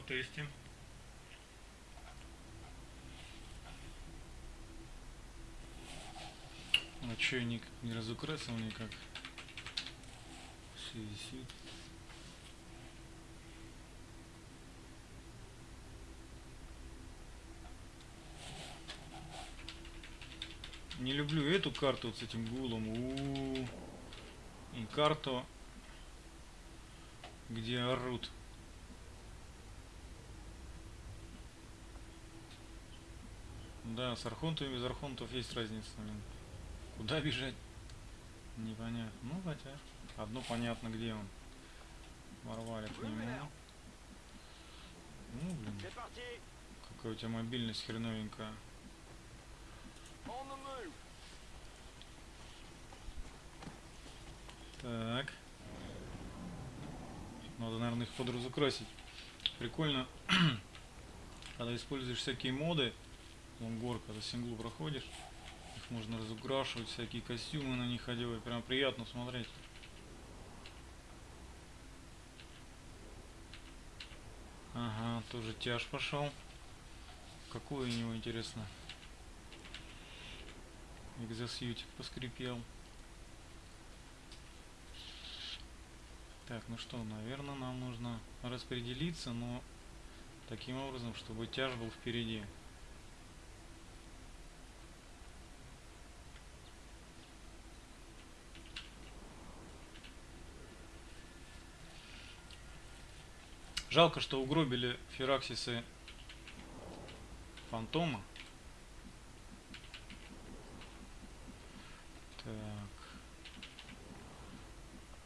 потестим. А чё я ник не разукрасил никак? Все висит. Не люблю эту карту вот с этим гулом. У -у -у. И карту, где орут. Да, с архонтами без архонтов есть разница. Блин. Куда бежать? Непонятно. Ну, хотя, одно понятно, где он. Ворвали к нему. Ну, блин. Какая у тебя мобильность хреновенькая. Так. Надо, наверное, их подразукрасить. Прикольно, когда используешь всякие моды, вон горка, за синглу проходишь, их можно разукрашивать, всякие костюмы на них одевать, прям приятно смотреть. Ага, тоже тяж пошел. Какой у него интересно? Экзосьютик поскрипел. Так, ну что, наверное, нам нужно распределиться, но таким образом, чтобы тяж был впереди. Жалко, что угробили фераксисы фантома.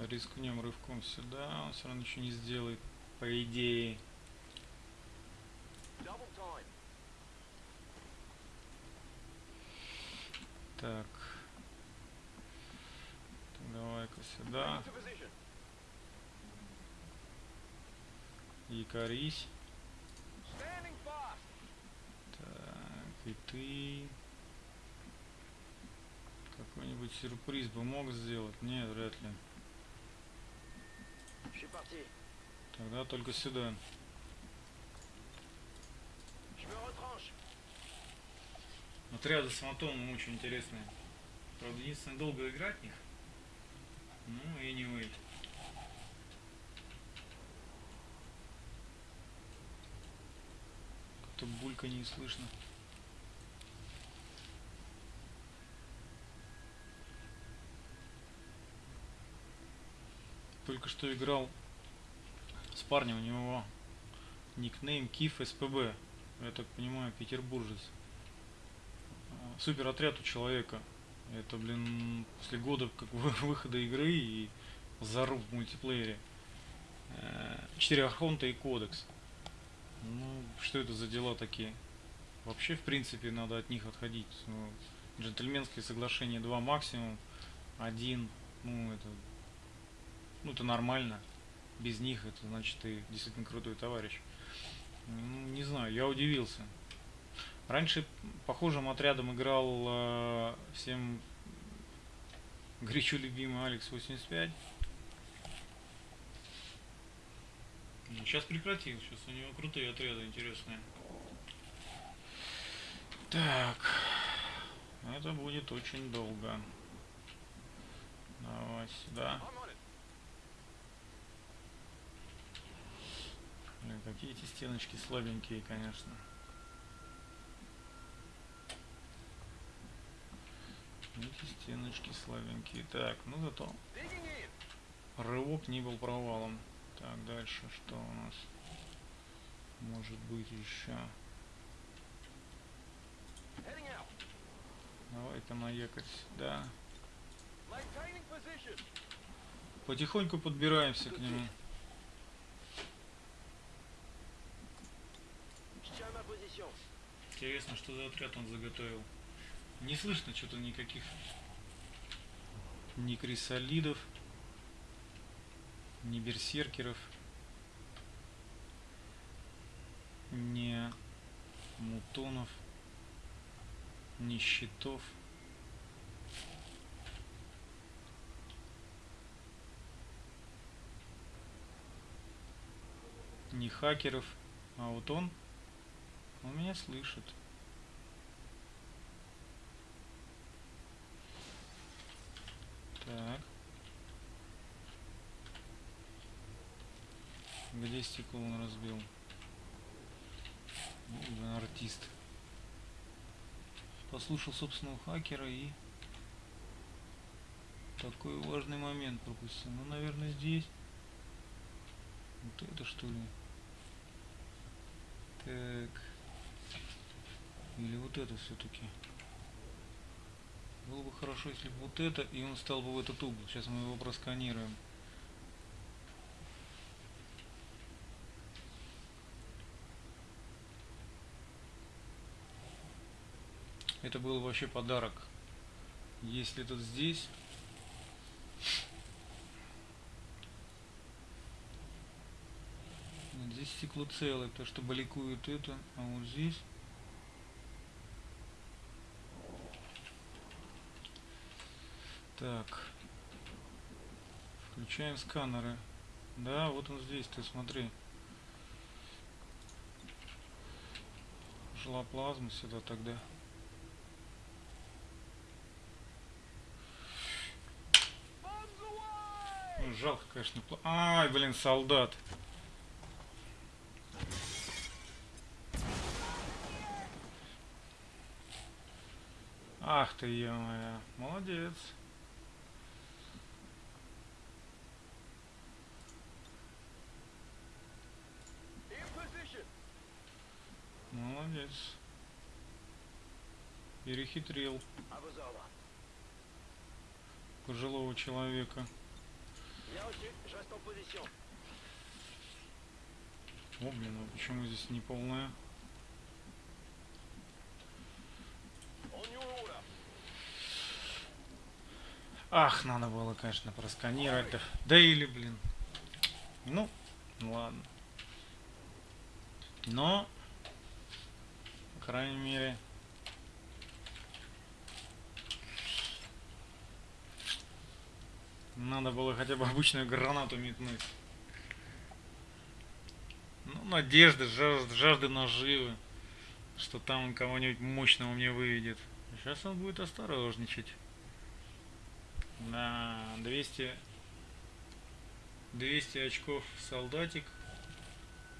Рискнем рывком сюда, он все равно ничего не сделает, по идее. Так. Давай-ка сюда. Якорись. Так, и ты... Какой-нибудь сюрприз бы мог сделать? Нет, вряд ли. Тогда только сюда. Отряды с фантомом очень интересные. Правда, единственное, долго играть в них. Ну, и не anyway. Как-то булька не слышно. только что играл с парнем, у него никнейм Киф СПБ. Я так понимаю, петербуржец. Супер отряд у человека. Это, блин, после года как выхода игры и заруб в мультиплеере. Э, четыре архонта и кодекс. Ну, что это за дела такие? Вообще, в принципе, надо от них отходить. Ну, джентльменское соглашение 2 максимум. Один, ну, это ну, это нормально. Без них это значит ты действительно крутой товарищ. Ну, не знаю, я удивился. Раньше похожим отрядом играл э, всем горячо любимый Алекс 85. Сейчас прекратил, сейчас у него крутые отряды интересные. Так, это будет очень долго. Давай сюда. Блин, какие эти стеночки слабенькие, конечно. Эти стеночки слабенькие. Так, ну зато рывок не был провалом. Так, дальше что у нас может быть еще? Давай-ка на якорь сюда. Потихоньку подбираемся к нему. Интересно, что за отряд он заготовил. Не слышно что-то никаких ни крисолидов, ни берсеркеров, ни мутонов, ни щитов. ни хакеров А вот он, он меня слышит. Так. Где стекло он разбил? Ну, артист. Послушал собственного хакера и такой важный момент пропустил. Ну, наверное, здесь. Вот это что ли? Так. Или вот это все-таки. Было бы хорошо, если бы вот это, и он стал бы в этот угол. Сейчас мы его просканируем. Это был вообще подарок. Если тут здесь... Здесь стекло целое, потому что баликует это, а вот здесь... Так. Включаем сканеры. Да, вот он здесь, ты смотри. Шла плазма сюда тогда. Ну, жалко, конечно. Ай, блин, солдат. Ах ты, ё Молодец. Молодец. Перехитрил пожилого человека. Bien reçu, je reste en position. О, блин, а почему здесь не полная? Ах, надо было, конечно, просканировать. Да, да или, блин. Ну, ладно. Но, по крайней мере, надо было хотя бы обычную гранату метнуть. Ну, надежды, жажды, жажды наживы, что там он кого-нибудь мощного мне выведет. Сейчас он будет осторожничать. На 200 200 очков солдатик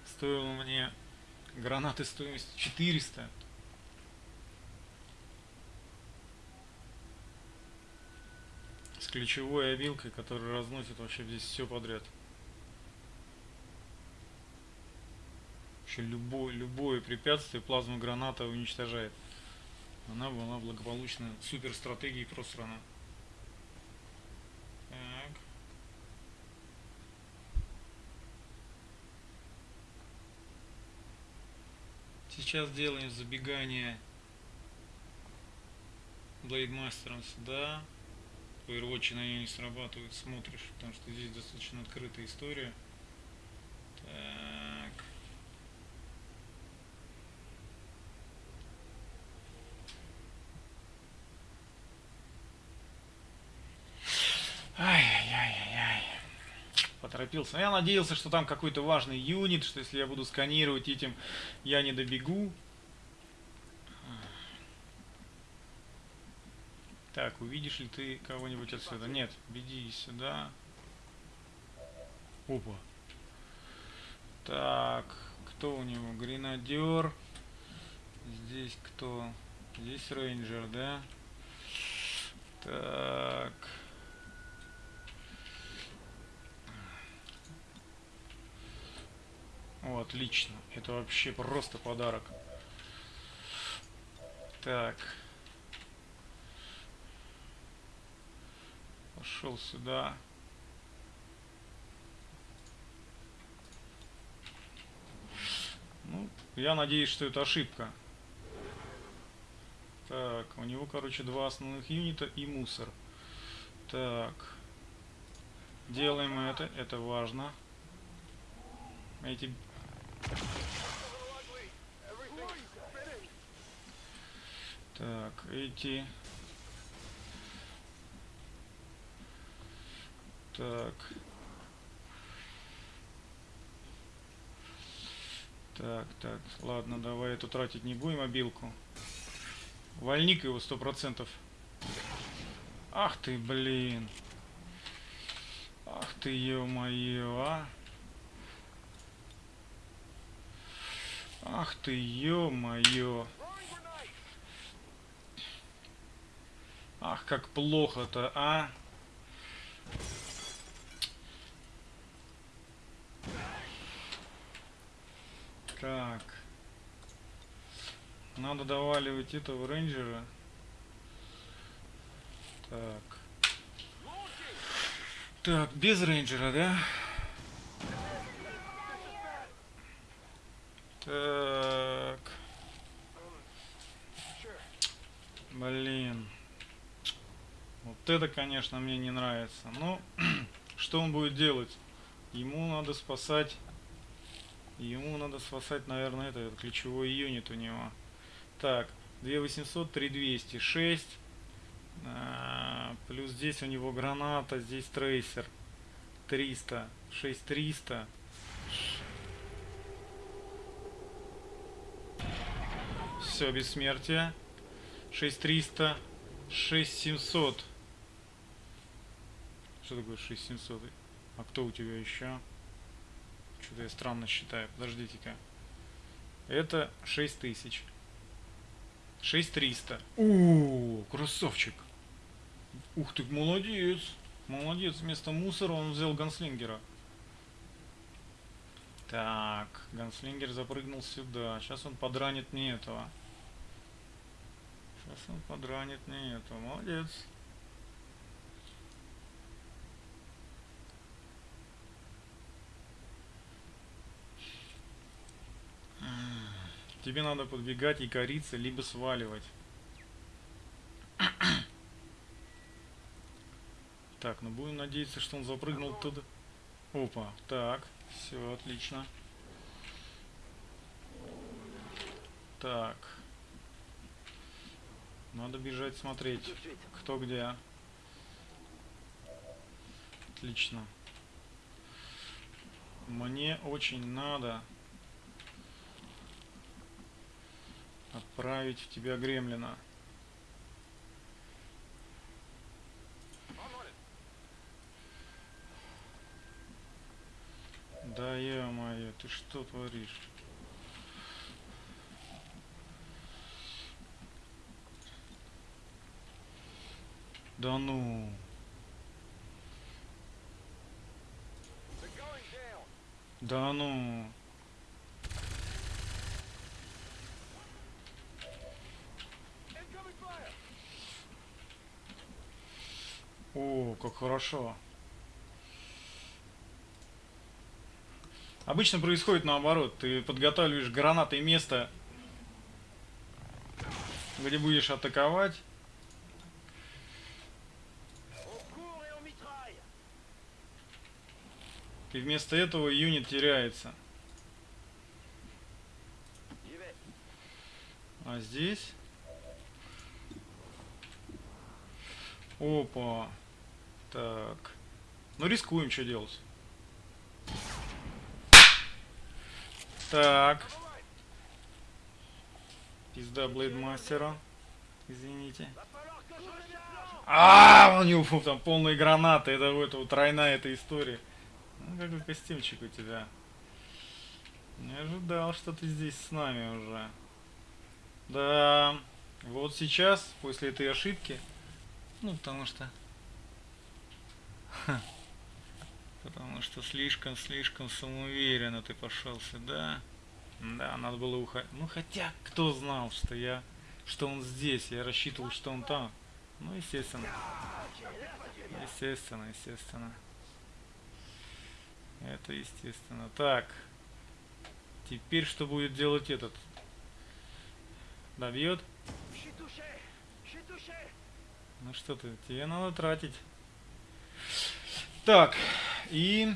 стоил мне гранаты стоимостью 400 ключевой обилкой которая разносит вообще здесь все подряд вообще любое любое препятствие плазма граната уничтожает она была благополучно супер стратегией просрана так. Сейчас делаем забегание блейдмастером сюда. На нее не срабатывает, смотришь, потому что здесь достаточно открытая история. Так. Ай-яй-яй-яй. Поторопился. Я надеялся, что там какой-то важный юнит, что если я буду сканировать этим, я не добегу. Так, увидишь ли ты кого-нибудь отсюда? Нет, беги сюда. Опа. Так, кто у него? Гренадер. Здесь кто? Здесь рейнджер, да? Так. О, отлично. Это вообще просто подарок. Так. Пошел сюда. Ну, я надеюсь, что это ошибка. Так, у него, короче, два основных юнита и мусор. Так. Делаем это, это важно. Эти Так, эти... Так. Так, так, ладно, давай эту тратить не будем, мобилку. Вольник его сто процентов. Ах ты, блин. Ах ты, ё-моё, а. Ах ты, ё-моё. Ах, как плохо-то, а. Так. Надо доваливать этого рейнджера. Так. Так, без рейнджера, да? Так. Блин. Вот это, конечно, мне не нравится. Ну, что он будет делать? Ему надо спасать... Ему надо спасать, наверное, это, ключевой юнит у него. Так, 2800, 3200, 6. А, плюс здесь у него граната, здесь трейсер. 300, 6300. Все, бессмертие. 6300, 6700. Что такое 6700? А кто у тебя еще? Что-то я странно считаю. Подождите-ка. Это 6000. 6300. О, красавчик. Ух ты, молодец. Молодец. Вместо мусора он взял ганслингера. Так, ганслингер запрыгнул сюда. Сейчас он подранит мне этого. Сейчас он подранит мне этого. Молодец. Тебе надо подбегать и кориться, либо сваливать. Так, ну будем надеяться, что он запрыгнул туда. Опа, так, все, отлично. Так. Надо бежать смотреть, кто где. Отлично. Мне очень надо отправить в тебя гремлина. Да ё-моё, ты что творишь? Да ну. Да ну. Как хорошо. Обычно происходит наоборот. Ты подготавливаешь гранатой место, где будешь атаковать. И вместо этого юнит теряется. А здесь... Опа. Так. Ну рискуем, что делать. Так. Пизда Блейдмастера. Извините. А, у него там полные гранаты. Это вот вот тройная эта история. Ну, какой костюмчик у тебя. Не ожидал, что ты здесь с нами уже. Да, вот сейчас, после этой ошибки, ну, потому что... Потому что слишком-слишком самоуверенно ты пошел сюда. Да, надо было уходить. Ну, хотя, кто знал, что я... Что он здесь? Я рассчитывал, что он там. Ну, естественно. Естественно, естественно. Это естественно. Так. Теперь что будет делать этот? Добьет? Ну что ты, тебе надо тратить. Так, и...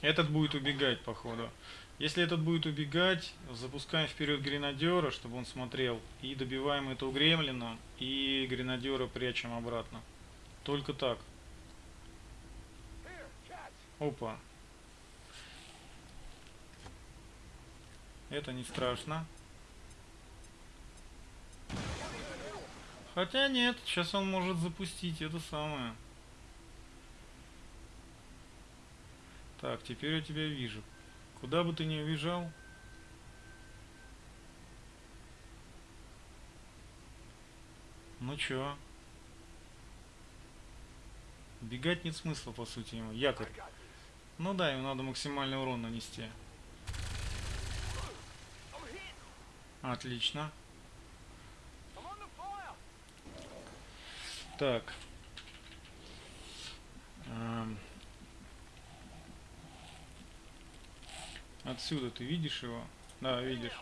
Этот будет убегать, походу. Если этот будет убегать, запускаем вперед гренадера, чтобы он смотрел. И добиваем этого гремлина, и гренадера прячем обратно. Только так. Опа. Это не страшно. Хотя нет, сейчас он может запустить это самое. Так, теперь я тебя вижу. Куда бы ты ни уезжал. Ну чё? Бегать нет смысла, по сути, ему. Якорь. Ну да, ему надо максимальный урон нанести. Отлично. Так. Отсюда ты видишь его? Да, видишь.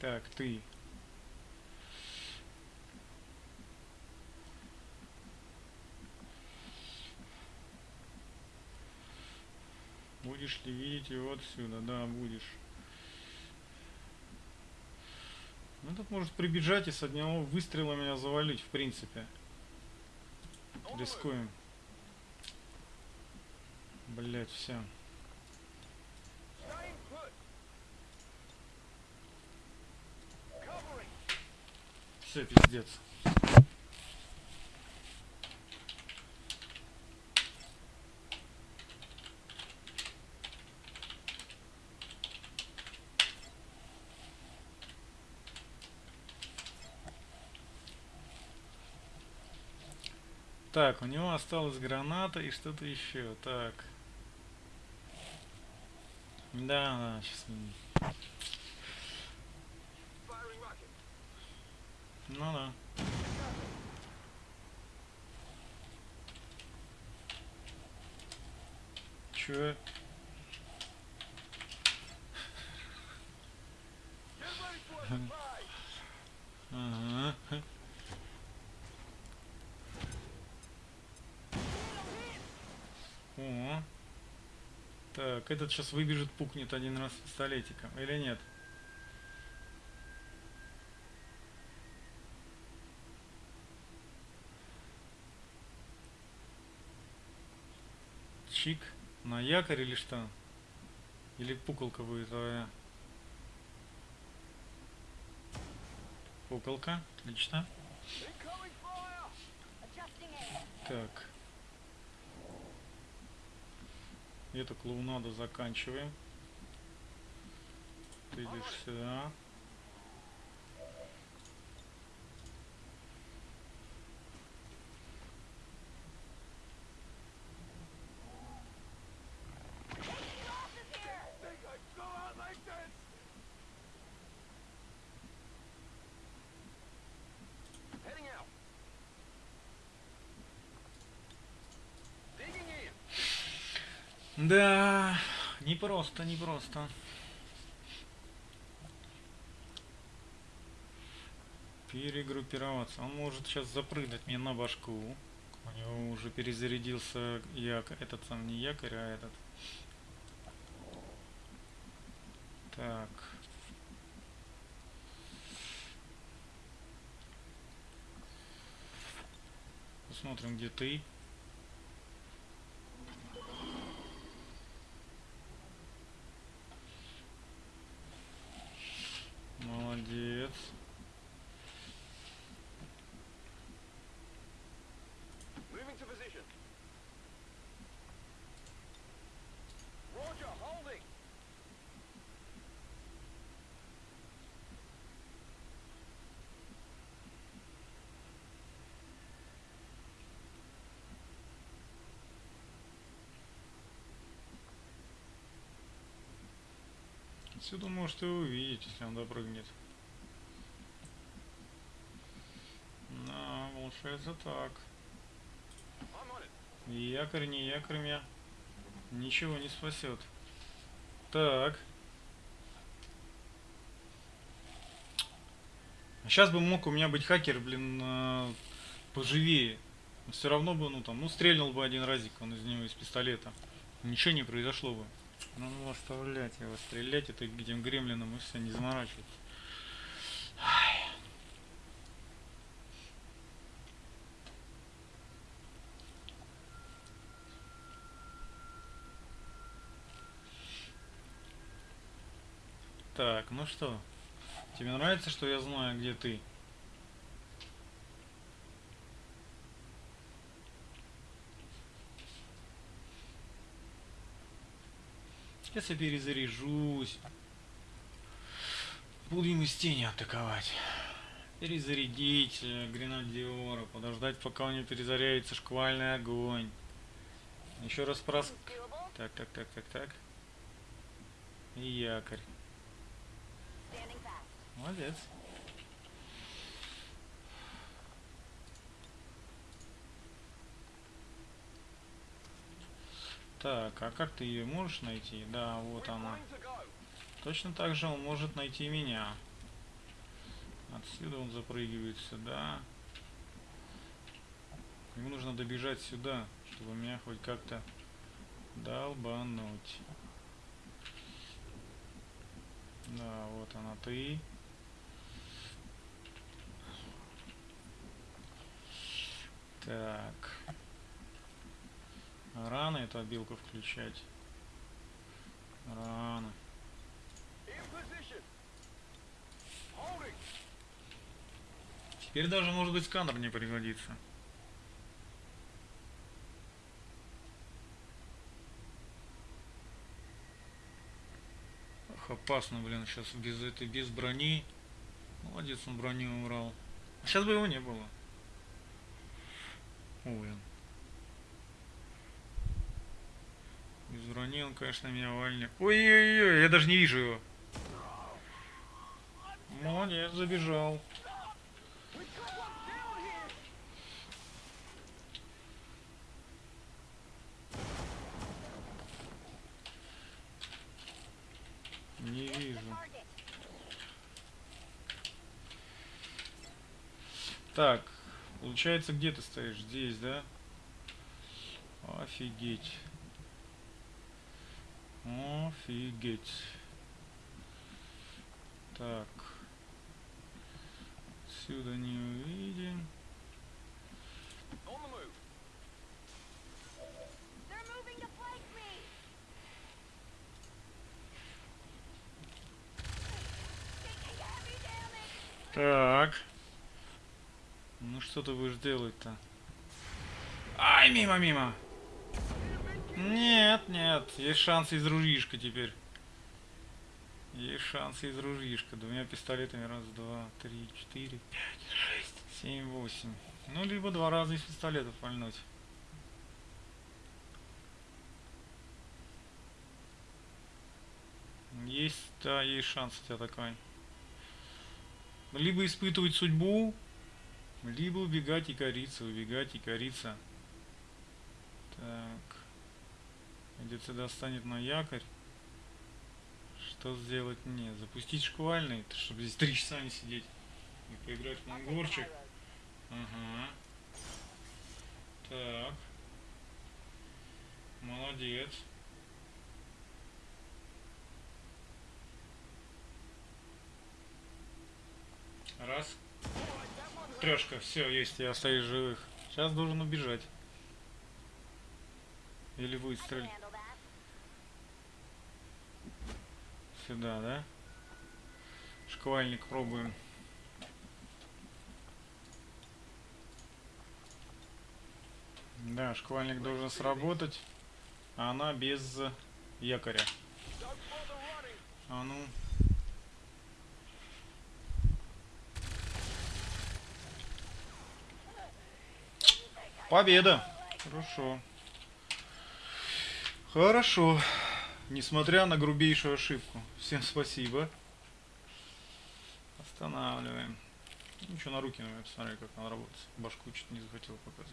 Так, ты. Будешь ли видеть его отсюда? Да, будешь. Ну тут может прибежать и с одного выстрела меня завалить, в принципе. Рискуем. Блять, все. Все, пиздец. Так, у него осталась граната и что-то еще. Так. Да, да, сейчас. Ну да. Surprise. Ага. О. Так, этот сейчас выбежит, пукнет один раз пистолетиком. Или нет? Чик. На якорь или что? Или пуколка будет твоя? Пуколка. Отлично. Так. Эту клоунаду заканчиваем. Ты идешь сюда. Да, не просто, не просто. Перегруппироваться. Он может сейчас запрыгнуть мне на башку. У него уже перезарядился якорь. Этот сам не якорь, а этот. Так. Посмотрим, где ты. Отсюда может и увидеть, если он допрыгнет. Да, получается так. Якорь, не якорь ничего не спасет. Так. Сейчас бы мог у меня быть хакер, блин, э, поживее. Все равно бы, ну там, ну стрельнул бы один разик он из него из пистолета. Ничего не произошло бы. Ну оставлять его, стрелять это этим гремлином и все, не заморачиваться. Так, ну что, тебе нравится, что я знаю, где ты? Сейчас я перезаряжусь. Будем из тени атаковать. Перезарядить э, гренадиора, подождать, пока у него перезаряется шквальный огонь. Еще раз прос... Так, так, так, так, так. И якорь. Молодец. Так, а как ты ее можешь найти? Да, вот она. Точно так же он может найти меня. Отсюда он запрыгивает сюда. Ему нужно добежать сюда, чтобы меня хоть как-то долбануть. Да, вот она ты. Так. Рано эту обилку включать. Рано. Теперь даже, может быть, сканер не пригодится. Ох, опасно, блин, сейчас без этой, без брони. Молодец, он броню убрал. Сейчас бы его не было. Ой, он. Он, конечно, меня вальнет. Ой-ой-ой, я даже не вижу его. Молодец, забежал. Не вижу. Так, получается, где ты стоишь? Здесь, да? Офигеть. Офигеть. Так. Отсюда не увидим. Так. Ну что ты будешь делать-то? Ай, мимо, мимо. Нет, нет, есть шанс из ружишка теперь. Есть шанс из ружишка. Двумя пистолетами. Раз, два, три, четыре, пять, шесть, семь, восемь. Ну, либо два раза из пистолета пальнуть. Есть, да, есть шанс у тебя такой. Либо испытывать судьбу, либо убегать и кориться, убегать и кориться. Так. Где сюда станет на якорь. Что сделать мне? Запустить шквальный, чтобы здесь три часа не сидеть. И поиграть в мангорчик. Ага. Так. Молодец. Раз. Трешка, все, есть, я остаюсь живых. Сейчас должен убежать. Или выстрелить. Сюда, да? Шквальник пробуем. Да, шквальник должен сработать. А она без якоря. А ну. Победа. Хорошо. Хорошо. Несмотря на грубейшую ошибку. Всем спасибо. Останавливаем. Ничего на руки, наверное, посмотри, как она работает. Башку чуть не захотел показать.